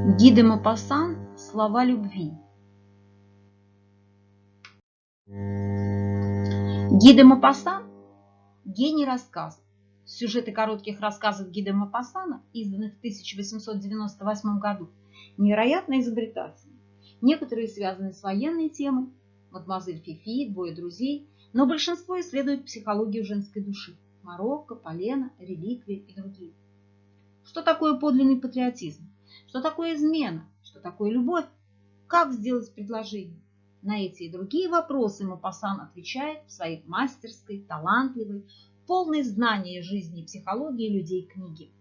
Ги де Мопассан «Слова любви». Ги де Мопассан – гений рассказов. Сюжеты коротких рассказов Ги де Мопассана, изданных в 1898 году, невероятно изобретательны. Некоторые связаны с военной темой, мадемуазель Фифи, двое друзей, но большинство исследует психологию женской души, Марокко, Полена, реликвии и другие. Что такое подлинный патриотизм? Что такое измена? Что такое любовь? Как сделать предложение? На эти и другие вопросы Мапасан отвечает в своей мастерской, талантливой, полной знания жизни и психологии людей книги.